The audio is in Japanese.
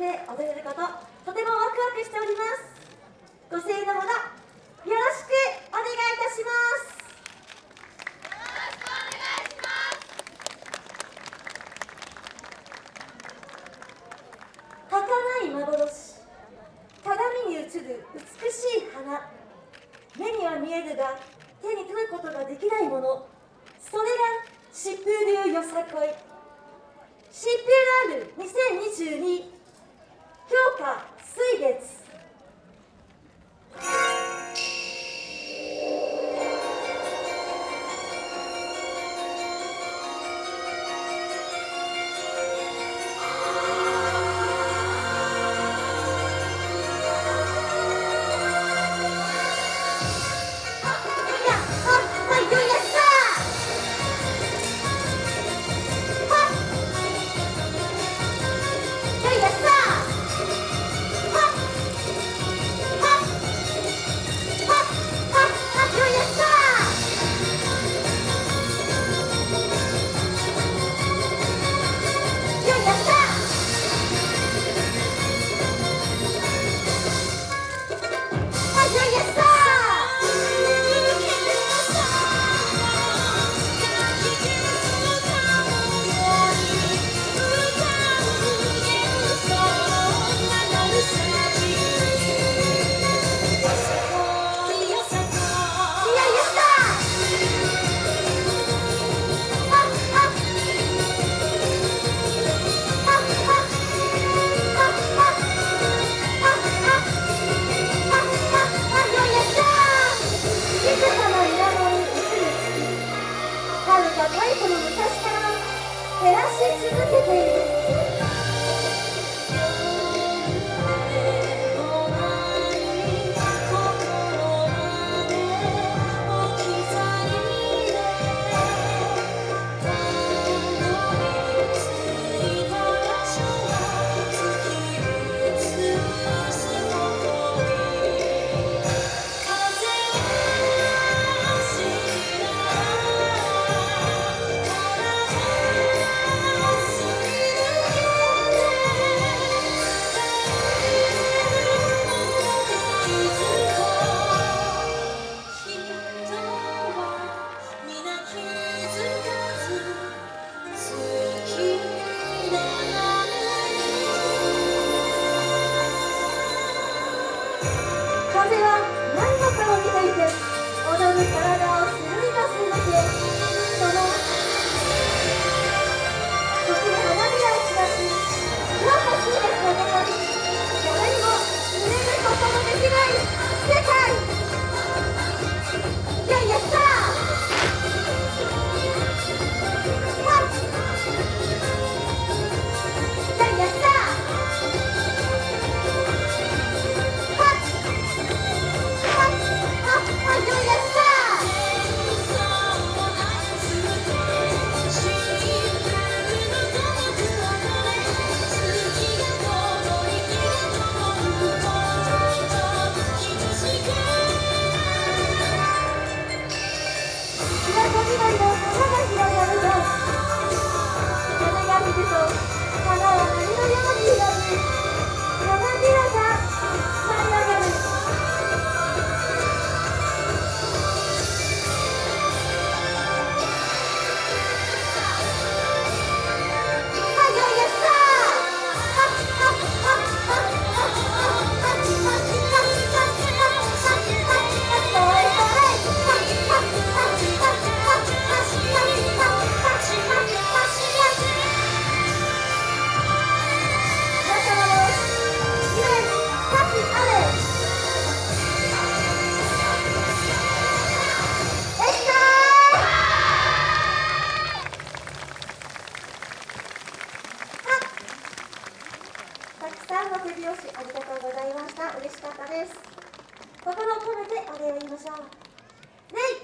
で踊れることとてもワクワクしております。ご声援のほどよろしくお願いいたします。儚い幻鏡に映る美しい花。目には見えるが手に取ることができないもの。それが疾風流よさこい。疾風ラール2022強化水月たくさんの手拍子ありがとうございました。嬉しかったです。心を込めてお礼を言いましょう、ね